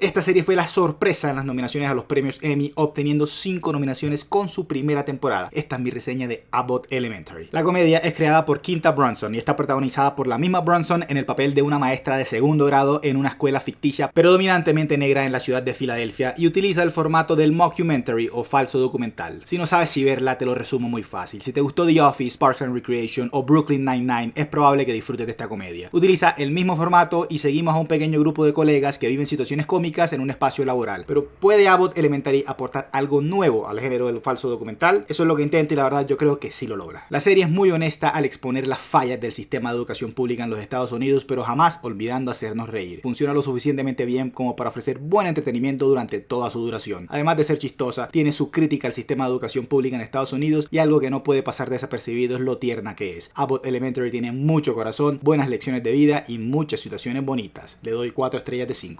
Esta serie fue la sorpresa en las nominaciones a los premios Emmy, obteniendo 5 nominaciones con su primera temporada. Esta es mi reseña de Abbott Elementary. La comedia es creada por Quinta Brunson y está protagonizada por la misma Brunson en el papel de una maestra de segundo grado en una escuela ficticia, pero dominantemente negra en la ciudad de Filadelfia y utiliza el formato del mockumentary o falso documental. Si no sabes si verla, te lo resumo muy fácil. Si te gustó The Office, Parks and Recreation o Brooklyn Nine-Nine, es probable que disfrutes de esta comedia. Utiliza el mismo formato y seguimos a un pequeño grupo de colegas que viven situaciones cómicas en un espacio laboral. Pero ¿puede Abbott Elementary aportar algo nuevo al género del falso documental? Eso es lo que intenta y la verdad yo creo que sí lo logra. La serie es muy honesta al exponer las fallas del sistema de educación pública en los Estados Unidos, pero jamás olvidando hacernos reír. Funciona lo suficientemente bien como para ofrecer buen entretenimiento durante toda su duración. Además de ser chistosa, tiene su crítica al sistema de educación pública en Estados Unidos y algo que no puede pasar desapercibido es lo tierna que es. Abbott Elementary tiene mucho corazón, buenas lecciones de vida y muchas situaciones bonitas. Le doy 4 estrellas de 5.